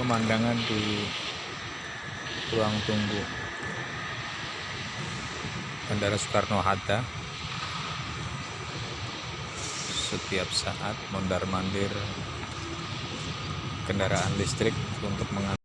pemandangan di ruang tunggu. Bandara Soekarno-Hatta setiap saat mondar mandir kendaraan listrik untuk mengantar